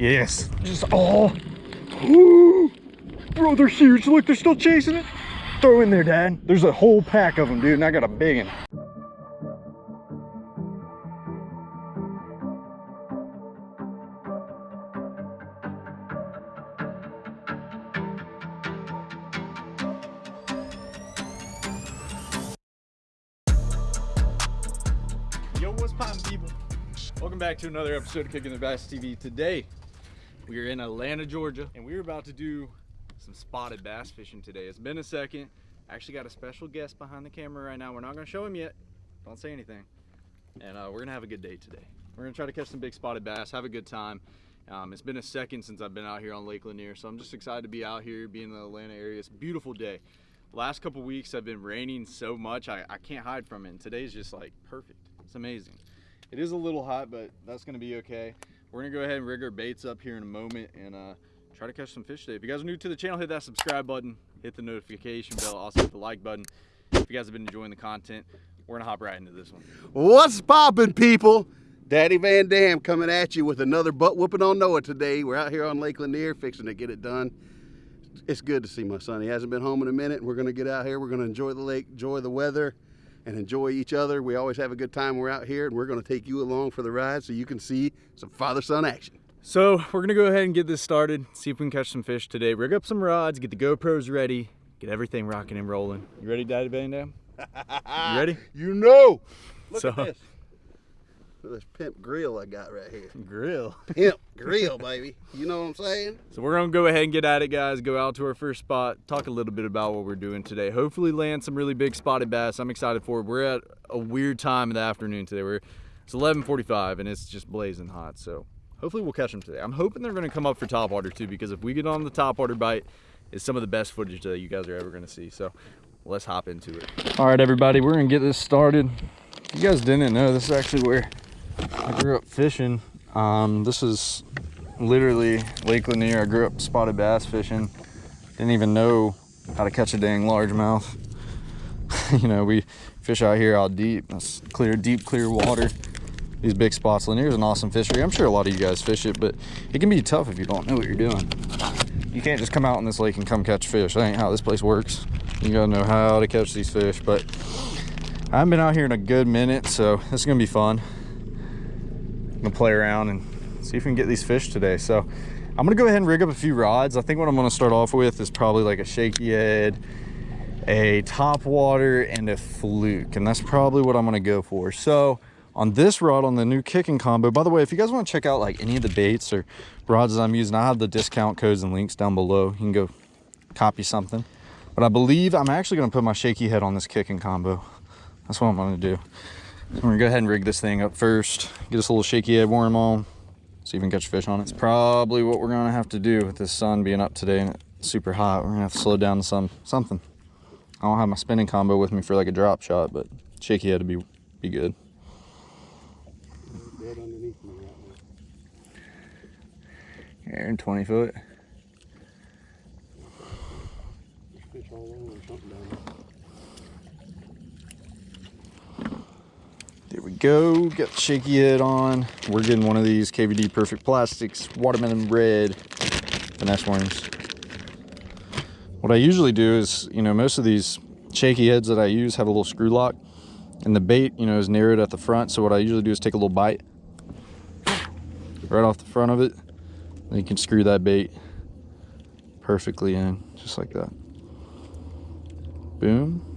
Yes. Just oh. Bro, they're huge. Look, they're still chasing it. Throw in there, Dad. There's a whole pack of them, dude, and I got a big one. Yo, what's poppin', people? Welcome back to another episode of Kicking the Bass TV. Today, we are in Atlanta, Georgia, and we're about to do some spotted bass fishing today. It's been a second. Actually got a special guest behind the camera right now. We're not gonna show him yet. Don't say anything. And uh, we're gonna have a good day today. We're gonna try to catch some big spotted bass, have a good time. Um, it's been a second since I've been out here on Lake Lanier, so I'm just excited to be out here, be in the Atlanta area. It's a beautiful day. Last couple weeks have been raining so much, I, I can't hide from it. And today's just like perfect. It's amazing. It is a little hot, but that's gonna be okay. We're gonna go ahead and rig our baits up here in a moment and uh, try to catch some fish today. If you guys are new to the channel, hit that subscribe button, hit the notification bell, also hit the like button. If you guys have been enjoying the content, we're gonna hop right into this one. What's poppin', people? Daddy Van Dam coming at you with another butt whooping on Noah today. We're out here on Lake Lanier fixing to get it done. It's good to see my son. He hasn't been home in a minute. We're to get out here. We're to enjoy the lake, enjoy the weather, and enjoy each other. We always have a good time we're out here, and we're going to take you along for the ride so you can see some father-son action. So we're gonna go ahead and get this started, see if we can catch some fish today. Rig up some rods, get the GoPros ready, get everything rocking and rolling. You ready, Daddy Van Dam? You ready? You know. Look So- at this. Look at this pimp grill I got right here. Grill. Pimp grill, baby. You know what I'm saying? So we're gonna go ahead and get at it, guys. Go out to our first spot, talk a little bit about what we're doing today. Hopefully land some really big spotted bass. I'm excited for it. We're at a weird time in the afternoon today. We're it's 11:45 and it's just blazing hot. So hopefully we'll catch them today. I'm hoping they're gonna come up for top water too, because if we get on the top water bite, it's some of the best footage that you guys are ever gonna see. So let's hop into it. All right, everybody, we're gonna get this started. You guys didn't know this is actually where I grew up fishing. Um, this is literally Lake Lanier. I grew up spotted bass fishing. Didn't even know how to catch a dang largemouth. you know, we fish out here out deep. That's clear, deep, clear water. These big spots. Lanier is an awesome fishery. I'm sure a lot of you guys fish it, but it can be tough if you don't know what you're doing. You can't just come out in this lake and come catch fish. That ain't how this place works. You gotta know how to catch these fish, but I haven't been out here in a good minute, so this is gonna be fun. Gonna play around and see if we can get these fish today. So I'm gonna go ahead and rig up a few rods. I think what I'm gonna start off with is probably like a shaky head, a top water, and a fluke. And that's probably what I'm gonna go for. So on this rod, on the new kicking combo, by the way, if you guys wanna check out like any of the baits or rods that I'm using, I have the discount codes and links down below. You can go copy something. But I believe I'm actually gonna put my shaky head on this kicking combo. That's what I'm gonna do. I'm gonna go ahead and rig this thing up first. Get us a little shaky head worm on. See if we can catch fish on it. It's probably what we're gonna have to do with this sun being up today and it's super hot. We're gonna have to slow down some something. I don't have my spinning combo with me for like a drop shot, but shaky head would be be good. Dead underneath me right now. Here in 20 foot. There's fish all over or something down there. There we go. Got the shaky head on. We're getting one of these KVD Perfect Plastics Watermelon Red finesse worms. What I usually do is, you know, most of these shaky heads that I use have a little screw lock, and the bait, you know, is narrowed at the front. So what I usually do is take a little bite right off the front of it. Then you can screw that bait perfectly in, just like that. Boom.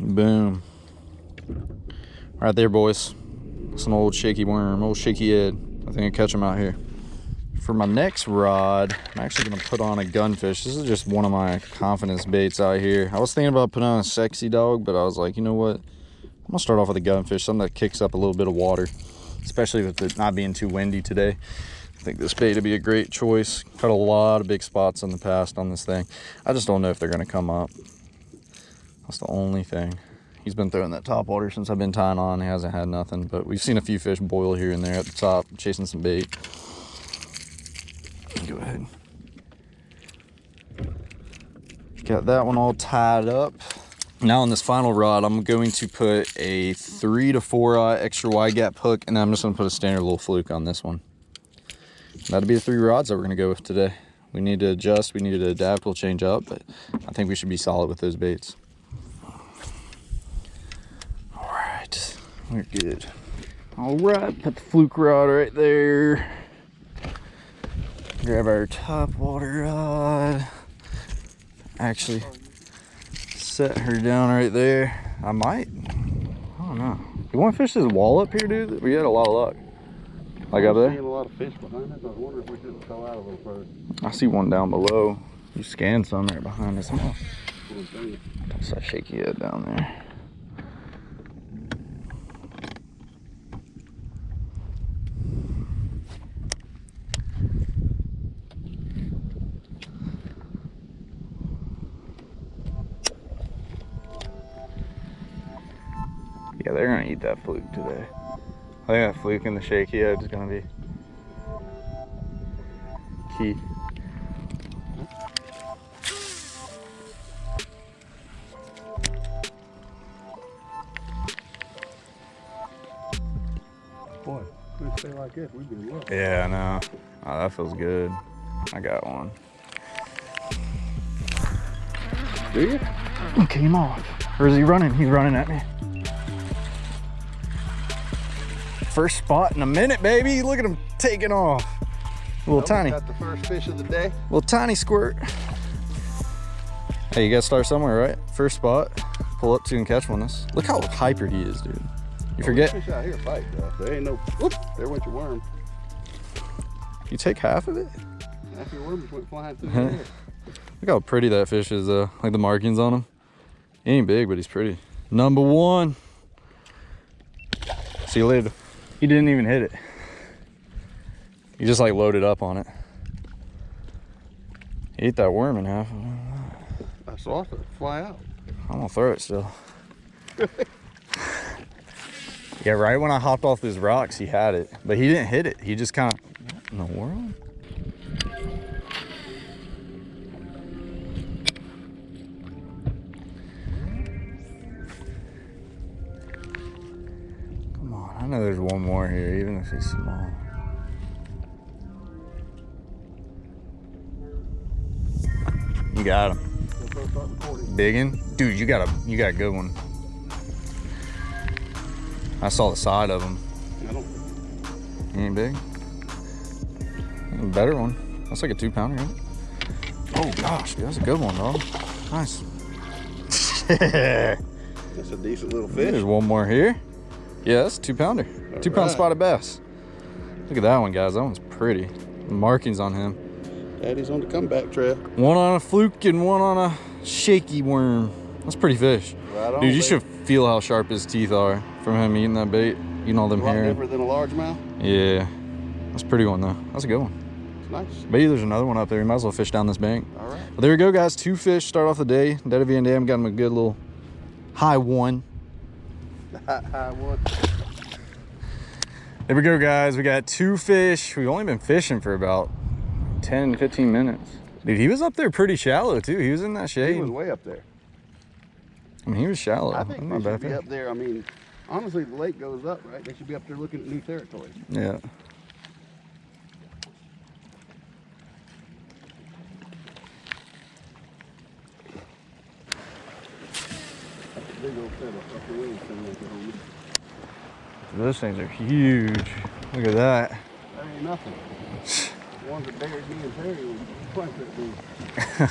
Boom. Right there, boys. It's an old shaky worm, old shaky head. I think I catch them out here. For my next rod, I'm actually gonna put on a gunfish. This is just one of my confidence baits out here. I was thinking about putting on a Sexy Dawg, but I was like, you know what? I'm gonna start off with a gunfish, something that kicks up a little bit of water, especially with it not being too windy today. I think this bait would be a great choice. Cut a lot of big spots in the past on this thing. I just don't know if they're gonna come up. That's the only thing. He's been throwing that top water since I've been tying on. He hasn't had nothing, but we've seen a few fish boil here and there at the top, chasing some bait. Go ahead. Got that one all tied up. Now on this final rod, I'm going to put a three to four eye extra wide gap hook, and I'm just gonna put a standard little fluke on this one. That'll be the three rods that we're gonna go with today. We need to adjust, we need to adapt, we'll change up, but I think we should be solid with those baits. All right, we're good. All right, put the fluke rod right there. Grab our top water rod. Actually, set her down right there. I might. I don't know. You want to fish this wall up here, dude? We had a lot of luck. Like up I'm there? seeing a lot of fish behind us. I was if we should fell out a little further. I see one down below. You scanned some right behind us. Huh? What I'm saying. That's shaky head down there. That fluke today. I think that fluke and the shaky head is gonna be key. Boy, if we stay like this, we'd be well. Yeah, I know. Oh, that feels good. I got one. Do you? He came off. Or is he running? He's running at me. First spot in a minute, baby. Look at him taking off. A Little tiny, Got the first fish of the day. little tiny squirt. Hey, you gotta start somewhere, right? First spot. Pull up to and catch one. This. Look how hyper he is, dude. You oh, forget, Fish out here fight, though. There ain't no. Whoop! There went your worm. you take half of it. Half your worm just went flying through the air. Look how pretty that fish is, though. Like the markings on him. He ain't big, but he's pretty. Number one. See you later. He didn't even hit it. He just like loaded up on it. He ate that worm in half. I saw it fly out. I'm gonna throw it still. yeah, right when I hopped off these rocks, he had it, but he didn't hit it. He just kind of, what in the world? Know there's one more here, even if he's small. You got him. Let's go start recording. Biggin? Dude, you got a you got a good one. I saw the side of him. He ain't big. A better one. That's like a two pounder, right? Oh gosh, dude, that's a good one, dog. Nice. That's a decent little fish. There's one more here. Yeah, that's a two pounder. Two pound right. spotted bass. Look at that one, guys. That one's pretty. The markings on him. Daddy's on the comeback trail. One on a fluke and one on a shaky worm. That's pretty fish. Right on. Dude, you baby. should feel how sharp his teeth are from him eating that bait, eating all them A lot different than a largemouth. Yeah, that's a pretty one though. That's a good one. It's nice. Maybe there's another one up there. You might as well fish down this bank. All right. But there we go, guys. Two fish start off the day. Daddy Van Dam got him a good little high one. High, high one. There we go, guys. We got two fish. We've only been fishing for about 10, 15 minutes. Dude, he was up there pretty shallow too. He was in that shade. He was way up there. I mean, he was shallow. I think they should be up there. I mean, honestly, the lake goes up, right? They should be up there looking at new territory. Yeah. Big old feather up the wings coming like that on me. Those things are huge. Look at that. That ain't nothing. Ones that buried me and Terry was twice that big.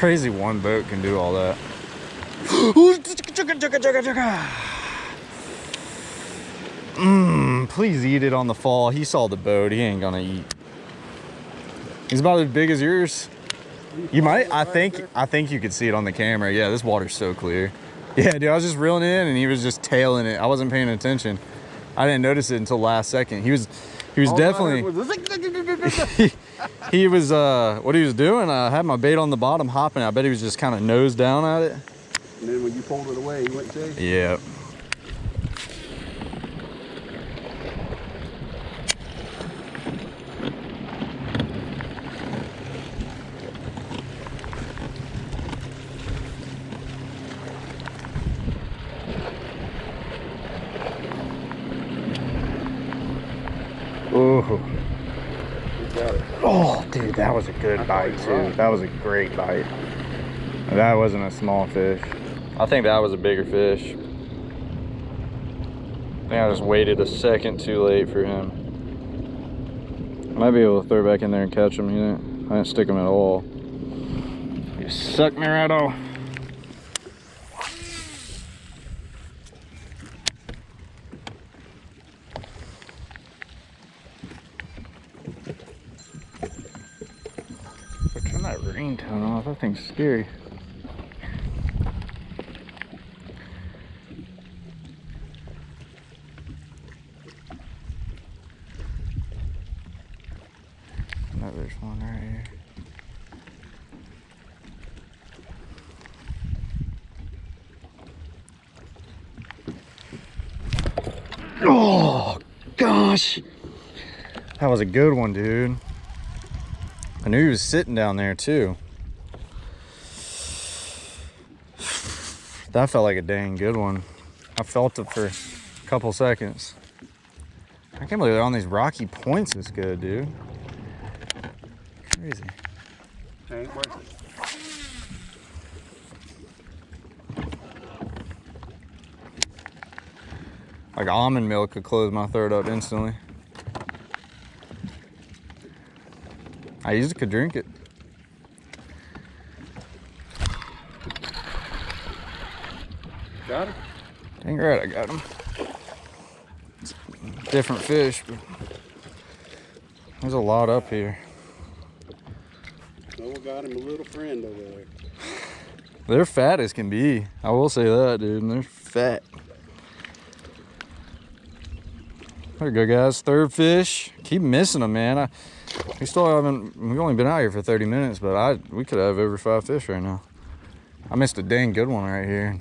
Crazy one boat can do all that. Mmm, please eat it on the fall. He saw the boat. He ain't gonna eat. He's about as big as yours. You might. I think. I think you could see it on the camera. Yeah, this water's so clear. Yeah, dude. I was just reeling in, and he was just tailing it. I wasn't paying attention. I didn't notice it until last second. He was. he was All definitely was he was uh what he was doing i had my bait on the bottom hopping i bet he was just kind of nose down at it And then when you pulled it away, he went chasing. yeah Ooh. He got it. Oh, dude, that was a good bite too. That was a great bite. That wasn't a small fish. I think that was a bigger fish. I think I just waited a second too late for him. I might be able to throw back in there and catch him. He didn't, I didn't stick him at all. He sucked me right off. But that ringtone off. That thing's scary. No, there's one right here. Oh gosh, that was a good one, dude. I knew he was sitting down there too. That felt like a dang good one. I felt it for a couple seconds. I can't believe they're on these rocky points this good, dude. Crazy. Ain't worth it. Like almond milk could close my throat up instantly. I usually could drink it. Got it? Dang right, I got him. Different fish, but there's a lot up here. Noah got him a little friend over there. They're fat as can be. I will say that, dude. They're fat. There you go, guys. Third fish. Keep missing them, man. I, we still haven't. We've only been out here for 30 minutes, but I we could have over five fish right now. I missed a dang good one right here.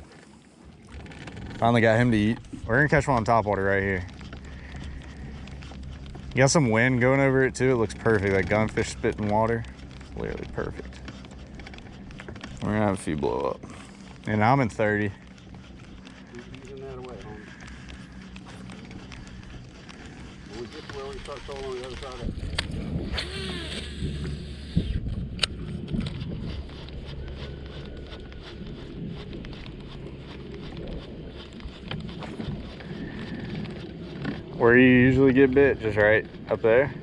Finally got him to eat. We're gonna catch one on top water right here. Got some wind going over it too. It looks perfect, like gunfish spitting water. Literally perfect. We're gonna have a few blow up. And I'm in 30. Keep using that away, homie. When we get to where we start trolling on the other side of that. Where you usually get bit, just right up there.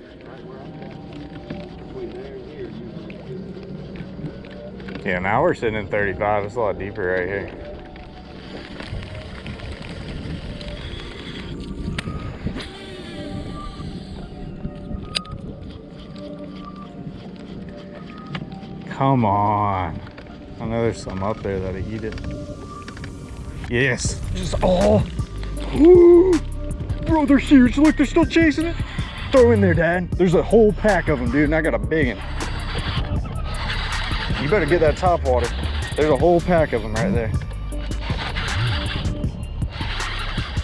Yeah, now we're sitting in 35. It's a lot deeper right here. Come on. I know there's some up there that'll eat it. Yes. Just oh. Bro, they're huge. Look, they're still chasing it. Throw in there, Dad. There's a whole pack of them, dude, and I got a big one. You better get that top water. There's a whole pack of them right there.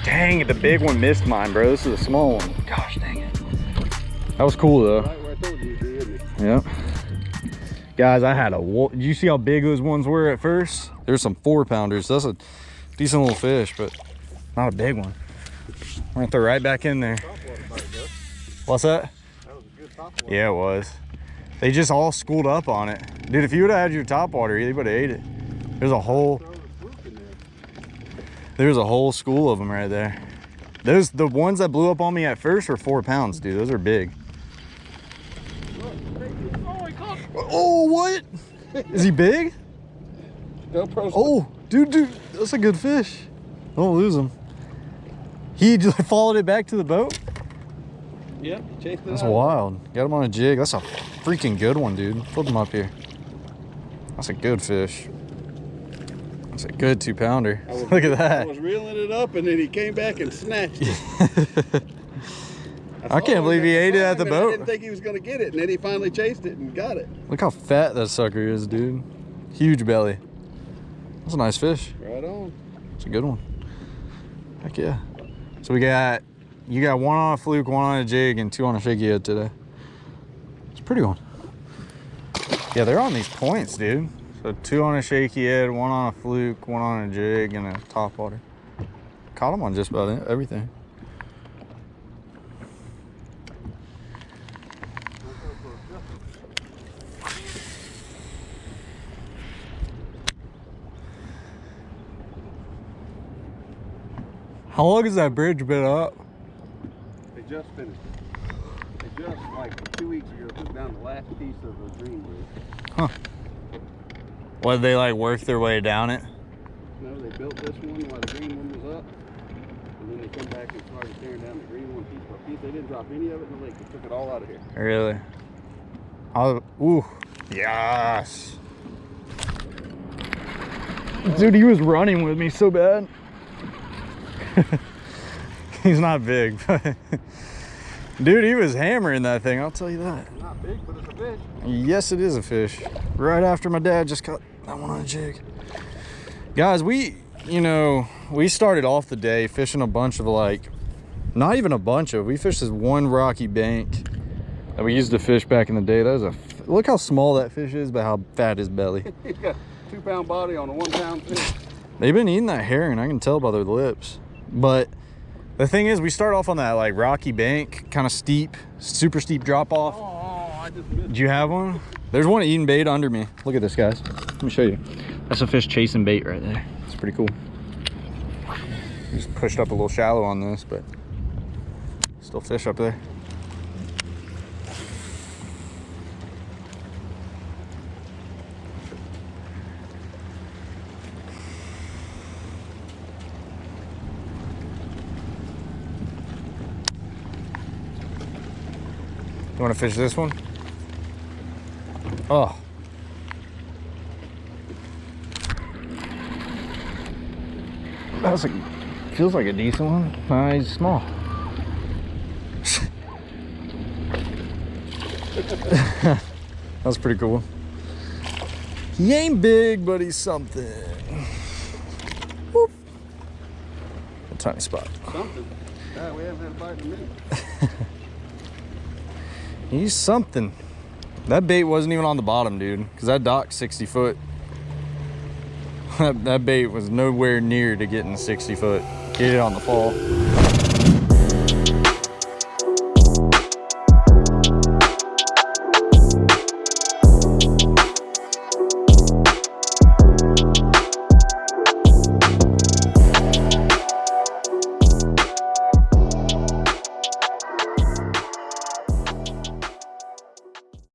Dang it, the big one missed mine, bro. This is a small one. Gosh dang it. That was cool though. Right where I told you you'd be, isn't it? Yep. Guys, I had a, did you see how big those ones were at first? There's some four pounders. That's a decent little fish, but not a big one. I'm gonna throw right back in there. Top water bite, though. What's that? That was a good top water. Yeah, it was. They just all schooled up on it. Dude, if you would have had your top water, you would have ate it. There's a whole, Throw the fluke in there. there's a whole school of them right there. Those, the ones that blew up on me at first were four pounds, dude. Those are big. Oh, he caught it. Oh, what? Is he big? GoPro's Oh, dude, dude, that's a good fish. Don't lose him. He followed it back to the boat. Yep, chased it That's out. wild. Got him on a jig. That's a freaking good one, dude. Flip him up here. That's a good fish. That's a good two pounder. I was- Look at that. I was reeling it up and then he came back and snatched it. I can't believe he ate it at the boat. I didn't think he was gonna get it, and then he finally chased it and got it. Look how fat that sucker is, dude. Huge belly. That's a nice fish. Right on. It's a good one. Heck yeah. So we got, you got one on a fluke, one on a jig, and two on a shaky head today. It's a pretty one. Yeah, they're on these points, dude. So two on a shaky head, one on a fluke, one on a jig, and a top water. Caught them on just about everything. How long has that bridge been up? They just finished it. They just, like, two weeks ago, took down the last piece of the green bridge. What, they like work their way down it? No, they built this one while the green one was up. And then they come back and started tearing down the green one piece by piece. They didn't drop any of it in the lake. They took it all out of here. Really? I'll, ooh, yes. Dude, he was running with me so bad. He's not big, but dude, he was hammering that thing. I'll tell you that. Not big, but it's a fish. Yes, it is a fish. Right after my dad just caught that one on a jig. Guys, we, you know, we started off the day fishing a bunch of like, not even a bunch of, we fished this one rocky bank that we used to fish back in the day. That was a, look how small that fish is, but how fat his belly. He's got two pound body on a one pound fish. They've been eating that herring, I can tell by their lips. But the thing is, we start off on that like rocky bank, kind of steep, super steep drop off. Oh, I just missed Did you have one? There's one eating bait under me. Look at this, guys. Let me show you. That's a fish chasing bait right there. It's pretty cool. Just pushed up a little shallow on this, but still fish up there. You want to fish this one? Oh. That's a feels like a decent one. Nah, he's small. That's pretty cool. He ain't big, but he's something. Whoop. A tiny spot. something. God, we haven't had a bite in a minute. He's something. That bait wasn't even on the bottom, dude, because that dock's 60 foot. that, that bait was nowhere near to getting 60 foot. Get it on the fall.